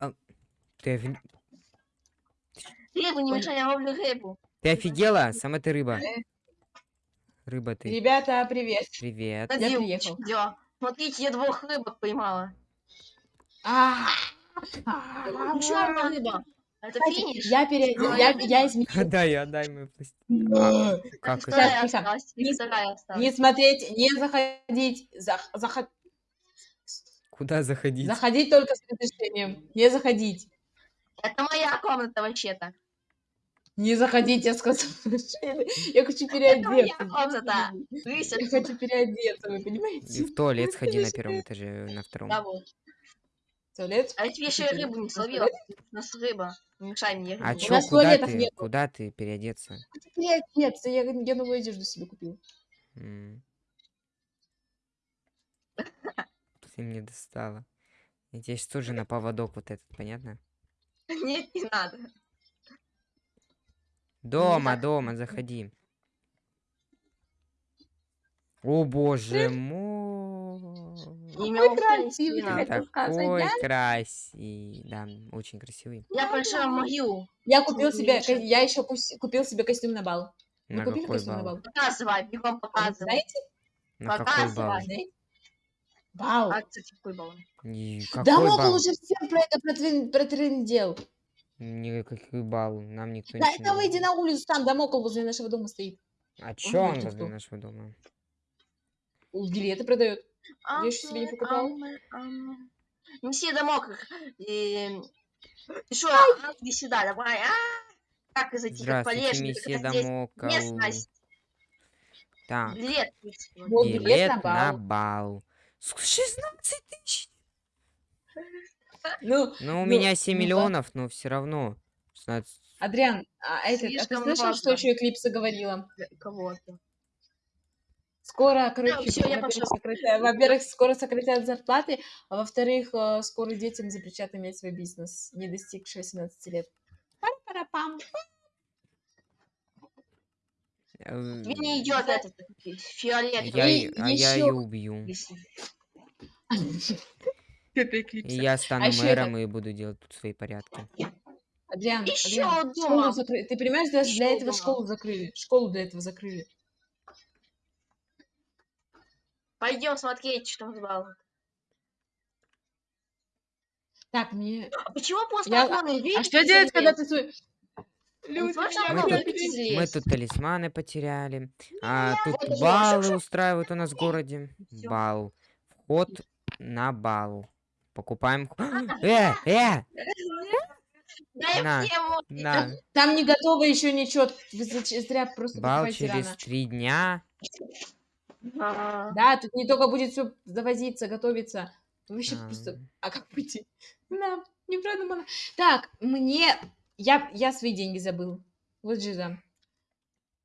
А, Ты, офи- Рыбу не мешай, я ловлю рыбу. ты офигела? Сама ты рыба. Рыба ты. Ребята, привет. Привет. Я приехал. чё? Смотрите, я двух рыбок поймала. А, Еще одна рыба. Это финиш? Я переодел, я, я изменил. Отдай, отдай мою пластинку. Как это? Не- смотреть, не заходить, зах- заход- Куда заходить? заходить только с разрешением. Не заходить. Это моя комната вообще-то. Не заходить, я сказала. Я хочу Это моя переодеться. комната. Я хочу переодеться, вы И понимаете? в туалет сходи на первом этаже, на втором. Да, вот. Туалет? А я тебе еще и рыбу не словила. У нас рыба. Не мешай мне А чё, нас куда туалетов ты? Куда ты переодеться? Хочу переодеться. Я, я новую одежду себе купил. М. Ты мне достала. Я тебя сейчас тоже на поводок вот этот, понятно? Нет, не надо. Дома, дома, заходи. О боже мой. Какой красивый, Такой красивый. Да, очень красивый. Я пошла в могилу. Я купил себе, я еще купил себе костюм на бал. На какой бал? Показывай, бегом показывай. Знаете? На какой Показывай. бал? Бал. А, кстати, какой балл? И Да Какой Мокл бал? уже всем про это протрен- протрендел. Никакой бал. Нам никто Да не выйди говорит. на улицу, там Дамокл возле нашего дома стоит. А чё он говорит, возле кто? нашего дома? Билеты продает. А, Я ещё себе не покупала. Неси домок. И... Ты что, а, иди сюда, давай. А, как как Здравствуйте, полезно, месье Дамокл. местность. Так, Билет. Вот билет билет на на бал. Бал. Ск- 16 тысяч. Ну, Ну, у Ну, меня 7 ну да. миллионов, но все равно. 16. Адриан, а, этот, а ты слышал, что важно. еще Эклипса говорила? Кого-то. Скоро, короче, всё, я во-первых, скоро сократят зарплаты, а во-вторых, э, скоро детям запрещат иметь свой бизнес, не достигшие 18 лет. Пара-пара-пам. Э, Мне не идет этот фиолетовый. Я, а я ее убью. Эклипса. я стану ещё мэром и буду делать тут свои порядки. Адриан, Ещё Адриан, школу закрыли. Ты понимаешь, даже для этого дома. школу закрыли. Школу для этого закрыли. Пойдем смотреть, что там с баллом. Так, мне... А почему после Я- дверь А что делать, когда ты. Люди, Люди, меня Мы тут- залезть. Мы тут талисманы потеряли. А вот тут баллы устраивают у нас в городе. Бал. Вход на бал. Покупаем. Э, э, Дай на, на. Там не готово еще ничего. Вы зря просто Бал через рано. три дня. А, Да, тут не только будет все завозиться, готовиться. Вообще А. просто... А как выйти? Да, не продумано. Так, мне... Я, я свои деньги забыл. Вот же да.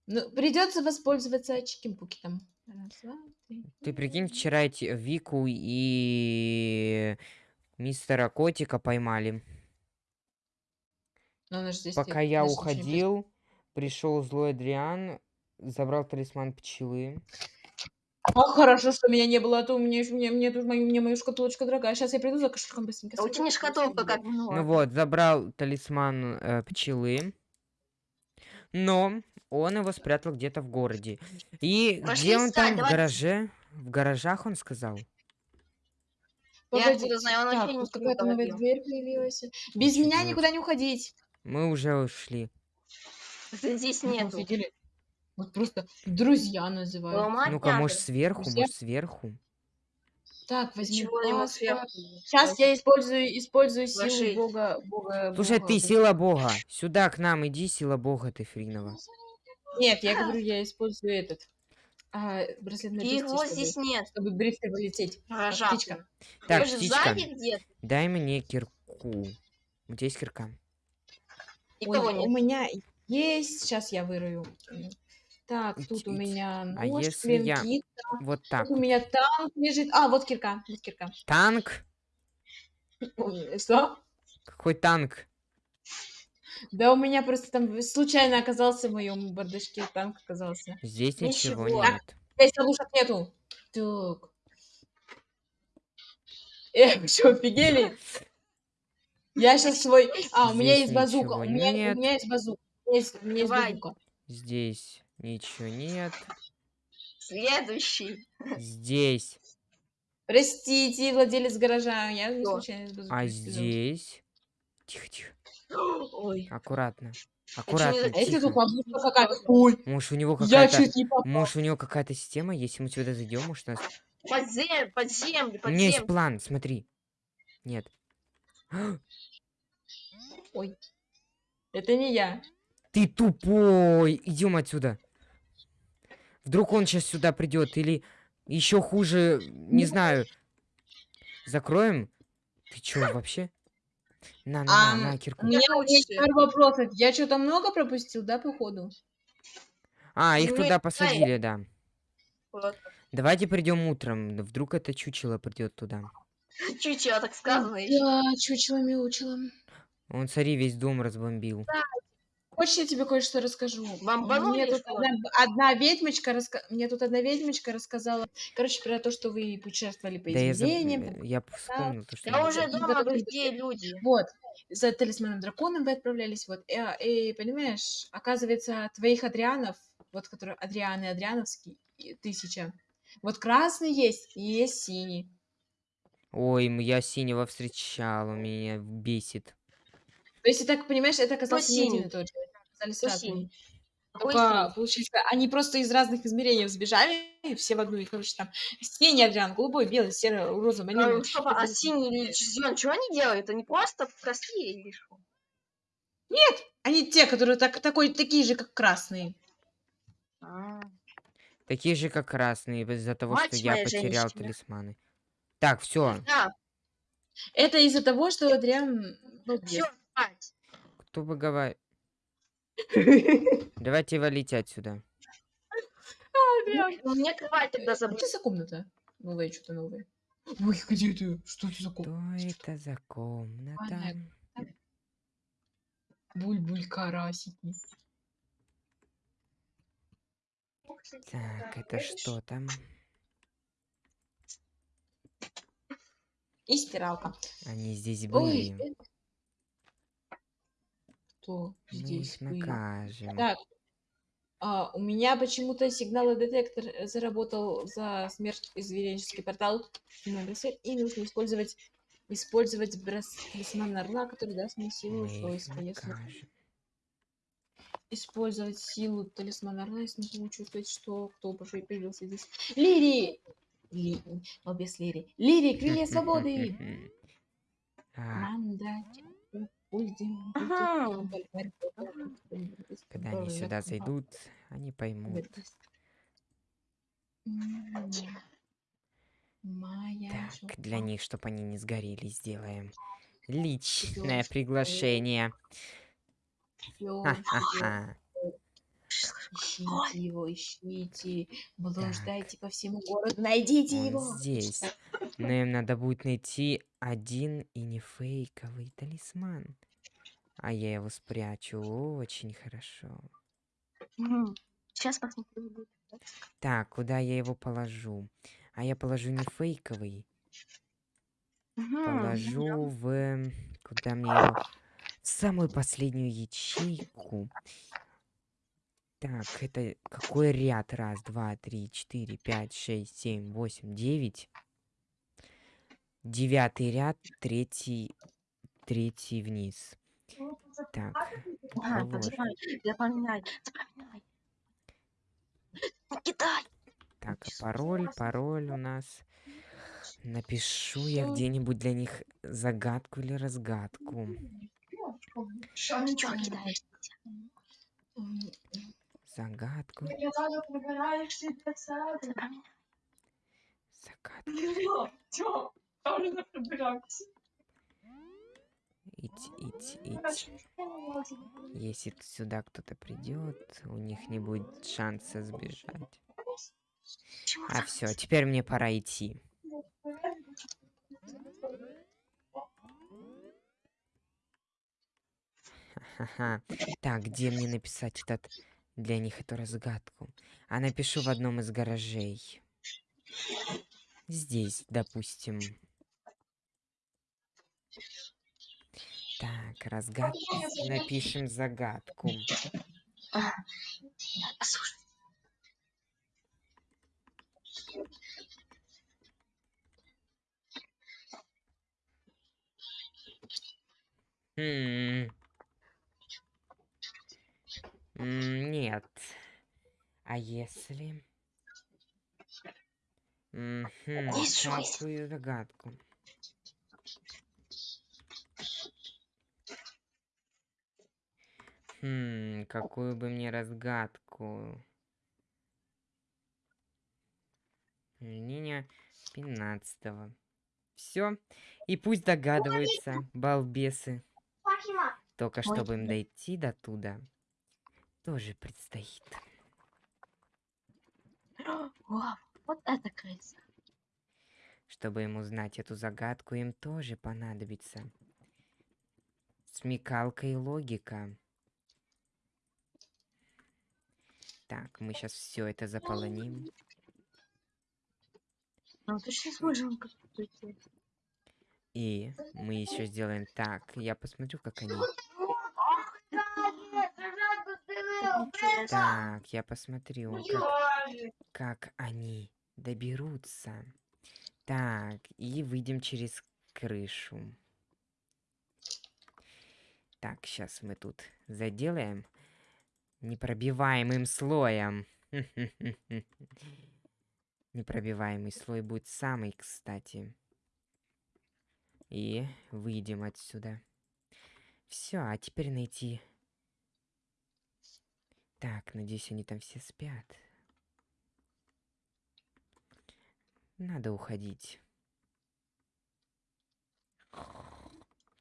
Ну, придется воспользоваться чиким-пукетом. Раз, два, три. Ты прикинь, вчера эти Вику и мистера Котика поймали. Пока я уходил, пришел злой Адриан, забрал талисман пчелы. А хорошо, что меня не было, а то у меня, мне, мне тут мою, мне мою шкатулочка дорогая. Сейчас я приду за кошельком быстренько. а у тебя не шкатулка как ну, Ну вот, забрал талисман э, пчелы, но он его спрятал где-то в городе. И Пошли где он искать, там в гараже? В гаражах он сказал. Я Погоди, откуда знаю, он вообще так, ничего тут не какая-то новая говорил. дверь появилась. Без меня никуда не уходить. Мы уже ушли. Здесь нету. офигели. Вот просто друзья называют. Ломать Ну-ка, может надо. сверху, Друзья? может сверху. Так, возьми. Чего ему сверху? Сейчас я использую, использую силу Вложить. бога, бога. Слушай, бога. ты сила бога. Сюда к нам иди, сила бога ты Фринова. Нет, я говорю, я использую этот. А, браслет на Его чтобы, здесь нет. чтобы быстро вылететь. Гаража. птичка. Так, Может, птичка, дай мне кирку. У тебя есть кирка? Никого Ой, у нет. меня есть. Сейчас я вырою. Так, тут у ить. меня А нож, если я- клинки, Вот так. тут у меня танк лежит. А, вот кирка, вот кирка. Танк? Что? Какой танк? Да у меня просто там случайно оказался в моем бардачке танк оказался. Здесь ничего Ничего. нет. Здесь ловушек нету. Так. Э, вы что, офигели? Я сейчас свой... А, у меня Здесь есть базука. У меня, нет. у меня есть базука. У меня есть, у меня есть базука. Здесь ничего нет. Следующий. Здесь. Простите, владелец гаража, я Что? случайно А здесь. Тихо, тихо. Ой. Аккуратно. Аккуратно, А если тут бабушка какая-то? Ой, Может, у него я какая-то... чуть не попал. Может, у него какая-то система, если мы сюда зайдем, может, нас... Под землю, под землю, У меня есть план, смотри. Нет. Ой. Это не я. Ты тупой! Идем отсюда. Вдруг он сейчас сюда придет, или еще хуже, не знаю. Закроем? Ты чё вообще? На, на, на, Ам, на, У кирку. меня есть пару вопросов. Я что-то много пропустил, да, походу? А, их Ну, туда я- посадили, да. Вот. Давайте придем утром. Вдруг это чучело придет туда. Чуть-чуть, так сказано. Я чучело мяучело. Он, смотри, весь дом разбомбил. Хочешь, я тебе кое-что расскажу? Бомбанули, Мне тут одна, одна ведьмочка раска... Мне тут одна ведьмочка рассказала, короче, про то, что вы путешествовали по Да я, заб- измерениям. э, я вспомнил то, что... Я уже дома, потом- другие люди. Вот, за талисманом драконом вы отправлялись, вот. И, а, и, понимаешь, оказывается, твоих Адрианов, вот, которые Адрианы, Адриановский, тысяча. Вот красный есть и есть синий. Ой, я синего встречал, меня бесит. То есть, ты так понимаешь, это оказался не один синий? и тот же. Синий? Какой Только, получается, они просто из разных измерений сбежали, и все в одну, и, короче, там синий Адриан, голубой, белый, серый, розовый, А, малиновый. стоп, а синий или зеленый, что они делают? Они просто простые или что? Они те, которые так, такой, такие же, как красные. А, Такие же, как красные, из-за того, Мать что я потерял женщина. талисманы. Так, все. Да, Это из-за того, что Адриан ну. Кто бы говорил... Давайте валить отсюда. Ну, Мне кровать тогда это за комната? Новая, что-то новое. Ой, где ты? Что это за комната? Что это за комната? Буль-буль карасики. Так, это что там? И стиралка. Они здесь Ой, были. это- Кто Мы здесь их были? накажем. Так, а, у меня почему-то сигналодетектор э, заработал за смерть изверенческий портал. И нужно использовать использовать брас- талисман орла, который даст мне силу Мы свойства. Если использовать силу талисмана орла, я смогу чувствовать, что кто появился здесь. Лири! Ли... О, без Лири. Лири, крылья свободы! Мандать. Ага. Когда они сюда зайдут, они поймут. Так, для них, чтобы они не сгорели, сделаем личное приглашение. Ха-ха-ха. Ищите его, ищите. Блуждайте по всему городу, найдите его. Он здесь. Но им надо будет найти один и не фейковый талисман. А я его спрячу очень хорошо. Сейчас посмотрю. будет. Так, куда я его положу? А я положу не фейковый. Мгм. Положу в... Куда мне его? В самую последнюю ячейку. Так, это какой ряд? Раз, два, три, четыре, пять, шесть, семь, восемь, девять. Девятый ряд, третий, третий вниз. Так, Ага, положим. запоминай, запоминай, запоминай. Кидай. Так, а пароль, пароль у нас. Напишу я где-нибудь для них загадку или разгадку. М, Загадку, Запоминай. загадку. Ить, ить, ить. Если сюда кто-то придет, у них не будет шанса сбежать. А все, теперь мне пора идти. Ха-ха. Так, где мне написать этот для них эту разгадку? А напишу в одном из гаражей. Здесь, допустим. Так, разгад... Напишем загадку. Послушай. М. М, Нет. А если... Шесть. Какую загадку? Хм, какую бы мне разгадку? Применение 15 Все. И пусть догадываются, балбесы. Только чтобы им дойти до туда, тоже предстоит. Вау, вот это крыса. Чтобы им узнать эту загадку, им тоже понадобится смекалка и логика. Так, мы сейчас все это заполоним. Ну ты сейчас сделать. И мы еще сделаем так. Я посмотрю, как они. Так, я посмотрю, как, как они доберутся. Так, и выйдем через крышу. Так, сейчас мы тут заделаем непробиваемым слоем. Непробиваемый слой будет самый, кстати. И выйдем отсюда. Все, а теперь найти... Так, надеюсь, они там все спят. Надо уходить.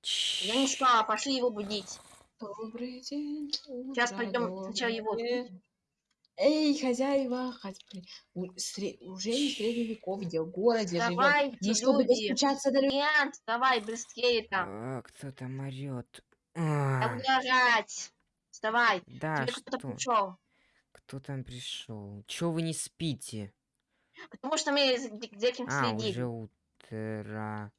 Я не спала, пошли его будить. Добрый день. Сейчас пойдем сначала его. Эй, хозяева, хозя- у- сре- уже не средневековье, в городе живем. Давайте, Но чтобы люди. достучаться до людей. Нет, давай быстрее там. А, кто там орет? Там не орать. Вставай. Да, Тебе кто-то что? пришел. Кто там пришел? Чё вы не спите? Потому что мы за кем А, следим. уже утро.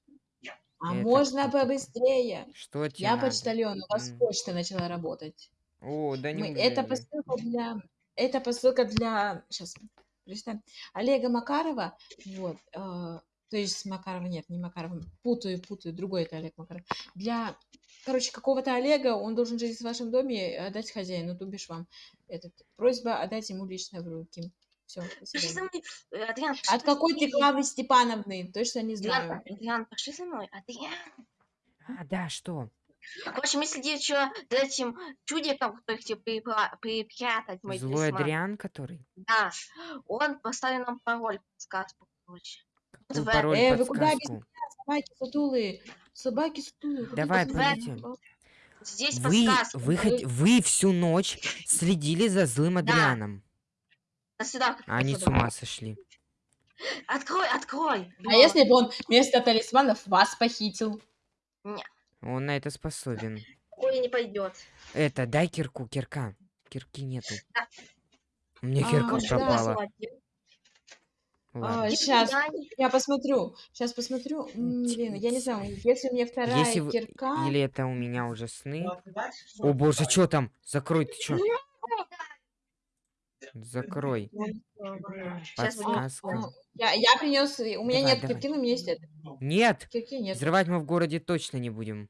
А Это можно кто такой? побыстрее? Что тебе Я надо? почтальон, у вас М. почта начала работать. О, да Мы- неужели? это посылка для... Это посылка для... Сейчас, прочитаем. Олега Макарова. Вот. э, то есть Макарова нет, не Макарова. Путаю, путаю. Другой это Олег Макаров. Для, короче, какого-то Олега, он должен жить в вашем доме, и отдать хозяину, то бишь вам. Этот, просьба отдать ему лично в руки. Все, Пошли со мной. Э, Адриан, пошли От со какой-то мной. Клавы Степановны, точно не знаю. Адриан, Адриан, пошли со мной. Адриан. А, да, что? В общем, если тебе что за этим чудиком, который тебе припра- припрятать, мой Злой талисман, Адриан, который? Да, он поставил нам пароль, подсказку, короче. Какой в- пароль, Э, вы куда без подсказку? Собаки сутулые. Собаки сутулые. Давай, посмотрите? пойдите. Здесь Вы, подсказка. вы, хот- вы всю ночь следили за злым Адрианом. А сюда. как они с ума сошли. Открой, открой. А если бы он вместо талисманов вас похитил? Он на это способен. Ой, не пойдет. Это, дай кирку, кирка. Кирки нету. Да. Меня А, кирка да. пропала. А, сейчас, я посмотрю. Сейчас посмотрю. Блин, я не знаю, если у меня вторая Если вы- кирка... Или это у меня уже сны? О боже, что там? Закрой, ты чё? Закрой. Сейчас Подсказка. Я, я принес. У меня Давай, нет давай. кирки, но у меня есть это. Нет! Кирки нет. Взрывать мы в городе точно не будем.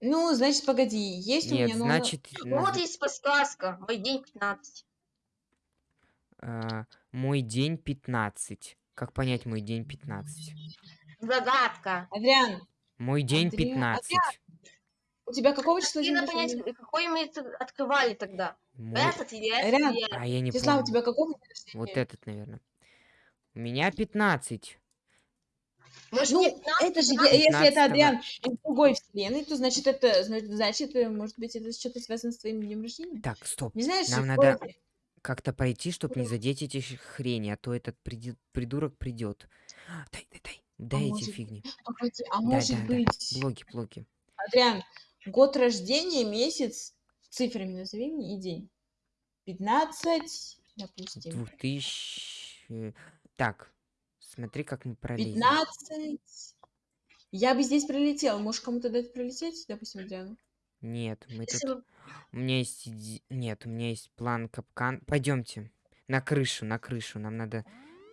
Ну, значит, погоди. Есть у Нет, меня, но она- значит, Ну вот есть подсказка. Мой день 15. а, мой день 15. Как понять мой день 15? Загадка. Адриан, Мой день Андреа- 15. У тебя какого числа день рождения? понять, какой мы это открывали тогда. Мой- Этот или этот? Ряд. или? А я не Числа у помню. тебя какого день рождения? Вот этот, наверное. У меня 15. Может, Ну, не 15, это же, а? е- если это 15-го. Адриан из другой вселенной, то значит это, зна- значит, э, может быть, это что-то связано с твоим днем рождения? Так, стоп. Не знаешь, Нам надо-? Как-то пройти, чтобы не задеть эти хрени, а то этот приди- придурок придет. Дай, дай, дай. Дай эти может фигни. Погоди, а Да, может да, да. быть, Блоки, блоки. Адриан, год рождения, месяц, цифрами назови мне и день. 15, допустим. 2000... Так, смотри, как мы пролезем. 15 Я бы здесь прилетел. Можешь кому-то дать прилететь, допустим, Адриану? Нет, мы тут... У меня есть... Нет, у меня есть план капкан. Пойдемте. На крышу, на крышу. Нам надо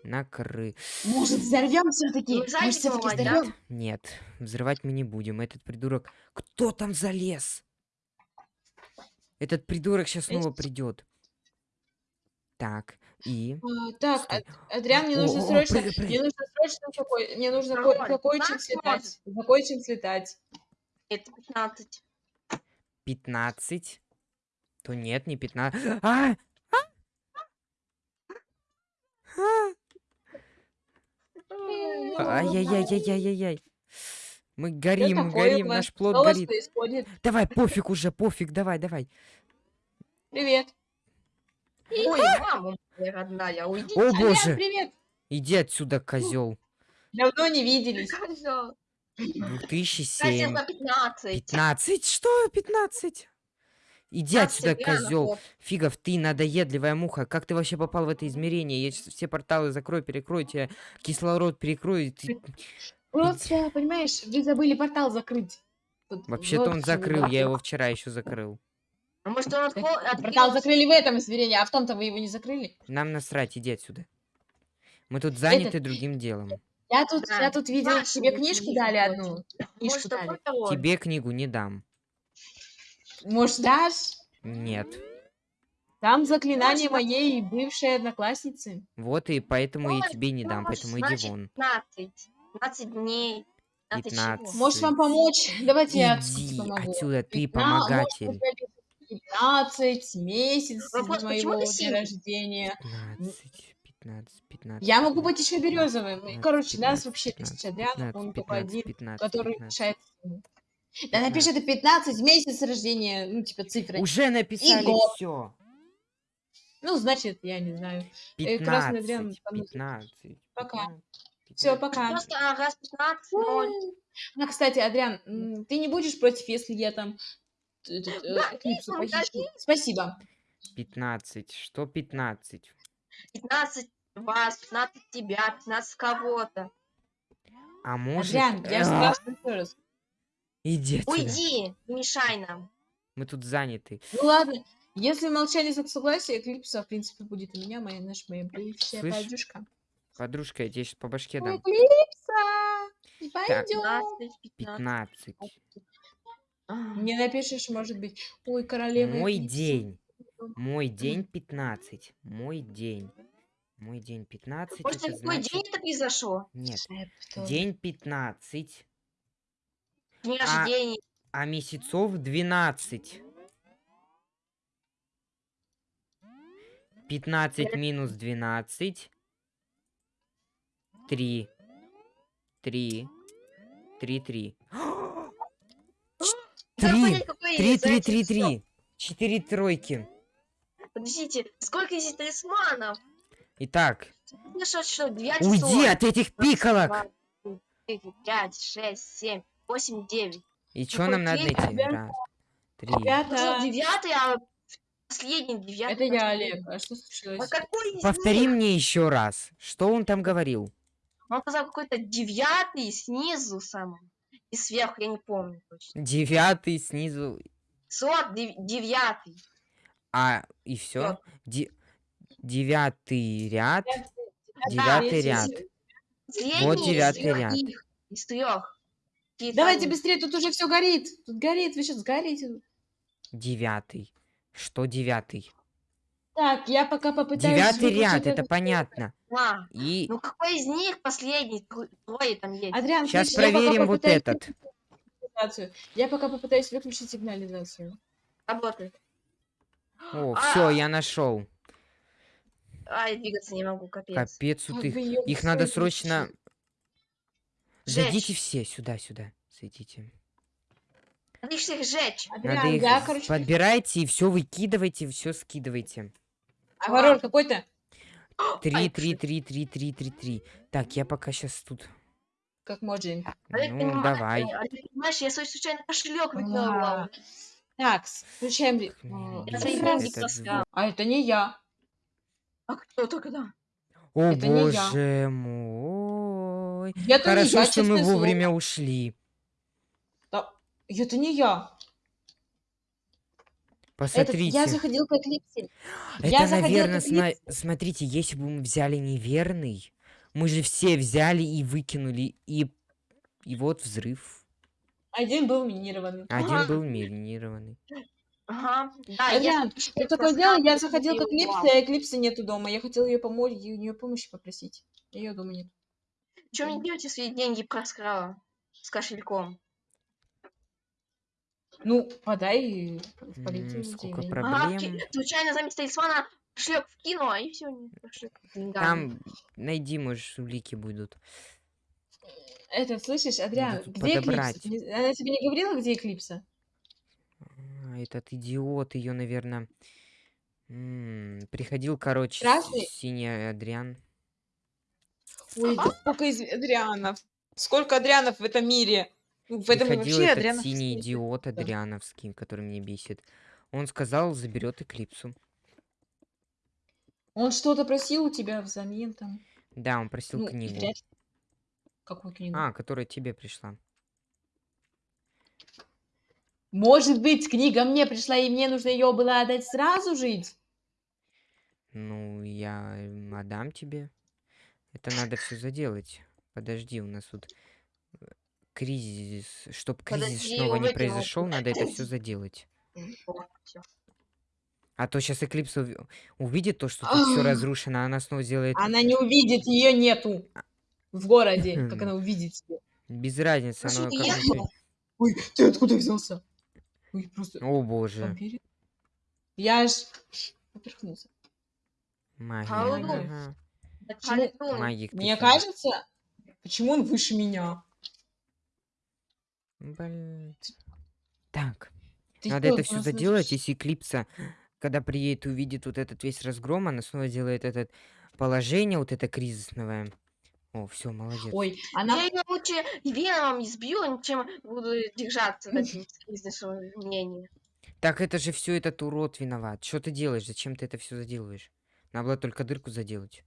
на кры... Может, взорвем все-таки? Ну, Может, все-таки взорвем? Нет, взрывать мы не будем. Этот придурок... Кто там залез? Этот придурок сейчас снова придет. Так, и... А, так, Стой. Ад- Адриан, мне нужно о, срочно, мне нужно срочно какой, мне нужно за кое-чем Пятнадцать слетать, за кое-чем слетать. Это 15. 15. То нет, не 15. А! А! Ай-яй-яй-яй-яй-яй-яй. Мы горим, мы горим, наш плод Что горит. происходит? Давай, пофиг уже, пофиг, давай, давай. Привет. Ой, мама моя родная, уйди. О боже, привет. иди отсюда, козел. Давно не виделись. Козёл. 2007. Кстати, 15. 15? Что 15? Иди отсюда, козел. Фигов, ты надоедливая муха. Как ты вообще попал в это измерение? Я сейчас все порталы закрою, перекрою тебе, кислород перекрою. Ты... Просто, понимаешь, вы забыли портал закрыть. Вообще-то он закрыл, я его вчера еще закрыл. А может он открыл? Портал закрыли в этом измерении, а в том-то вы его не закрыли. Нам насрать, иди отсюда. Мы тут заняты другим делом. Я тут, Да, я тут видела, ваши тебе книжку дали одну. Книжку Может дали. Тебе книгу не дам. Может, дашь? Нет. Там заклинание Можно. моей бывшей одноклассницы. Вот и поэтому я тебе не дам, поэтому иди вон. 15. 15 дней. 15 чего? 15. Может вам помочь? Давайте я помогу. отсюда, ты помогатель. у тебя 15 месяцев Вопрос, моего дня рождения. 15, 15, 15. Я могу быть еще березовым. И, 15, Короче, нас 15, вообще 15, тысяча 15, он только 15, один, 15, который 15. решает. Да напиши это 15 месяц рождения, ну, типа цифры. Уже написали все. Ну, значит, я не знаю. Э, Красный Адриан 15, там нужен. 15. Пока. 15, Все, 15. пока. Просто а, раз 15, 0. А, кстати, Адриан, ты не будешь против, если я там э, Да, Эклипсу ну, похищу? Спасибо. 15. Что 15? 15 вас, 15 тебя, 15 кого-то. А может... Адриан, я спрашиваю еще раз. Иди отсюда. Уйди, не мешай нам. Мы тут заняты. Ну ладно, если молчание за согласие, Эклипса, в принципе, будет у меня, моя, наша, моя бывшая Слышь, поддержка. Подружка, я тебе сейчас по башке дам. Эклипса! Пойдем. 15, 15. 15. А, Не напишешь, может быть. Ой, королева. Мой Эклипса. день. Мой день 15. Мой день. Мой день 15. Может, это какой значит... день это произошло? Нет. День 15. День А, рождения. А месяцев 12. 15 минус 12. 3. 3. 3, 3. Надо 3. понять, какой 3, за 3, этим 3, всё. 3. 4 тройки. Подождите, сколько здесь талисманов? Итак, что, что, 9 уйди от этих пикалок. 5, 6, 7, 8, 9. И что Какой нам надо найти? Раз, три. Ребята, девятый, а последний девятый. это я. Олег. А что А случилось? какой из Повтори них? мне еще раз. Что он там говорил? Он сказал какой-то девятый снизу самый. И сверху, я не помню точно. Девятый снизу. Сот дев- девятый. А, и все? Девятый ряд. Девятый ряд. Вот девятый ряд. их, Из трех. Давайте быстрее, тут уже все горит. Тут горит, вы сейчас сгорите. Девятый. Что девятый? Так, я пока попытаюсь... Девятый ряд, это понятно. А, И ну какой из них последний? Трое там есть. Адриан, сейчас слышишь, проверим вот этот. Я пока попытаюсь выключить сигнализацию. Работает. О, А. все, я нашел. А, я двигаться не могу, капец. Капец, Как тут бы их. надо срочно. Выключить. Зайдите Жечь. все сюда, сюда. Зайдите. Надо их всех сжечь. Надо их я, короче, подбирайте и все выкидывайте, все скидывайте. А ворор какой-то? Три, три, три, три, три, три, три. Так, я пока сейчас тут. Как Моджи. Олег, Ну, давай. Олег, понимаешь, я свой случайно кошелек А. выкинула. Так, включаем... таскала. А это не я. А кто тогда? О Это не я. боже мой. Это не хорошо, я, что мы честное слово. вовремя ушли. Да, это не я. Этот, Посмотрите. я заходил к Эклипсе. Это, я наверное, Эклипсе. смотрите, если бы мы взяли неверный, мы же все взяли и выкинули, и, и вот взрыв. Один был минированный. Один Ага. был минированный. Ага. Да, я смотрю, что что ты такое дело? Я заходил к Эклипсе, а Эклипса нету дома. Я хотела ее помочь, и у нее помощи попросить. Ее дома нет. Чё мне делаете свои деньги проскрала с кошельком? Ну, подай в полицию сколько Ага, Проблем. случайно заместо талисмана кошелек вкинула, и все, не деньгами. Там, найди, может, улики будут. Это, слышишь, Адриан, где подобрать. Эклипса? Не- Она тебе не говорила, где Эклипса? А, этот идиот ее, наверное, приходил, короче, Красный? синий Адриан. Ой, да сколько из Адрианов. Сколько Адрианов в этом мире? Ну, В этом Приходил вообще этот Адрианов... синий идиот Адриановский, который меня бесит. Он сказал, заберет Эклипсу. Он что-то просил у тебя взамен там? Да, он просил Ну, книгу. вряд. Какую книгу? А, которая тебе пришла. Может быть, книга мне пришла, и мне нужно ее было отдать сразу жить? Ну, я отдам тебе. Это надо все заделать. Подожди, у нас тут э, кризис. Чтоб кризис Подожди, снова не произошел, надо это все заделать. А то сейчас Эклипс уви- увидит то, что тут все Ах. разрушено, а она снова сделает Она не увидит, ее нету в городе. Как она увидит тебя? без разницы. Как ты- Ой, ты откуда взялся? Ой, просто О боже. Я аж поперхнулся. Магия. Ага. Почему? Магик. ты Мне сам. кажется, почему он выше меня? Блин. Так. Ты Надо это все заделать, слышишь? если Эклипса, когда приедет, увидит вот этот весь разгром, она снова делает это положение, вот это кризисное. О, все, молодец. Ой, она... Я ее лучше веном избью, чем буду держаться до бизнеса мнения. Так это же все этот урод виноват. Что ты делаешь? Зачем ты это все заделываешь? Надо было только дырку заделать.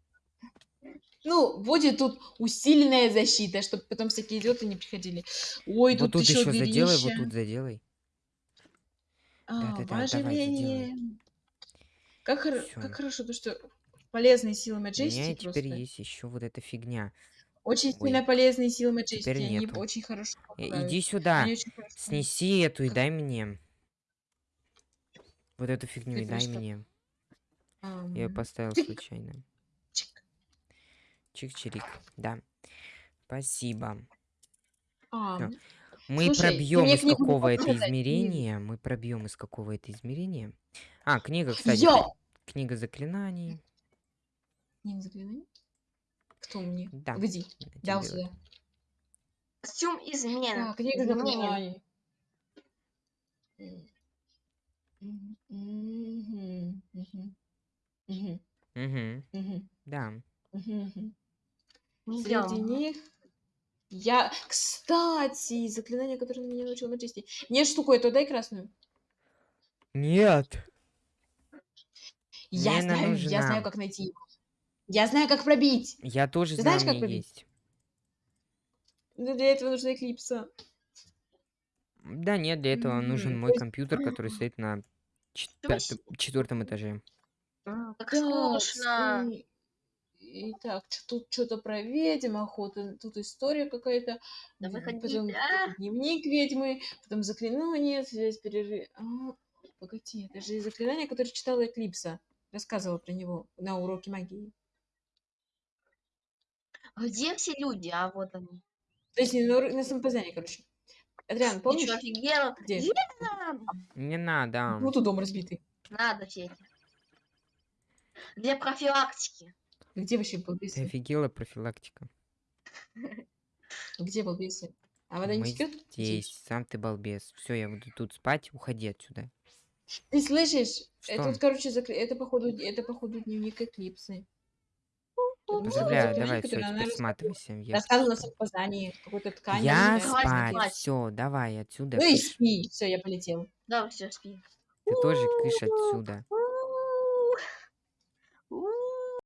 Ну, будет тут усиленная защита, чтобы потом всякие идиоты не приходили. Ой, вот тут, тут еще еще заделай, вот дырища. тут заделай. А, Да-да-да, давай, оживление. Как, Всё. как хорошо, то что полезные силы У меня теперь просто. есть еще вот эта фигня. Очень Ой. сильно полезные силы Majesty. Теперь Они нету. очень хорошо Э, помогают. Иди сюда. Снеси эту и дай мне. Вот эту фигню Ты и дай просто- мне. Я ее поставил случайно. Чик. Чик-чирик. Да. Спасибо. Ам, Мы Слушай, пробьем из какого это показать, измерения. Мы пробьем из какого это измерения. А, книга, кстати. Йо! Книга заклинаний. Не загляни. Кто мне? Да. Дал тебе сюда. Костюм измена. Так, книга заклинаний. Мгм, Мгм. мгм, Да. Среди делала. них я... Кстати, заклинание, которое на меня научил Маджести. Нет штуку эту, дай красную. Нет. Я Мне знаю, я знаю, нужна. как найти его. Я знаю, как пробить. Я тоже Ты знаю, знаешь, как пробить? есть. Но для этого нужна эклипса. Да нет, для этого нужен М, мой компьютер, который стоит на четвертом этаже. М, Как Так, скучно. И- Итак, ч- тут что-то про ведьм, охота, тут история какая-то, Да потом а? дневник ведьмы, потом заклинание, связь перерыв. А, погоди, это же заклинание, которое читала Эклипса, рассказывала про него на уроке магии. Где все люди? А вот они. То есть не на, на самопознание, короче. Адриан, Ты помнишь? что, офигел? Где? Не надо. Ну, тут дом разбитый. Надо все эти. Для профилактики. Где вообще Ты балбесы? офигела профилактика. Где балбесы? А вода не Мы течет? здесь, сам ты балбес. Все, я буду тут спать, уходи отсюда. Ты слышишь? Что? Это вот, короче, это походу, это походу дневник Эклипсы. Поздравляю, давай, все, теперь рассказывала. сматывайся. Я, Рассказывала на самопознании, какой-то ткань. я спать, все, давай отсюда. Ну и спи. Все, я полетел. Да, все, спи. Ты тоже кыш отсюда.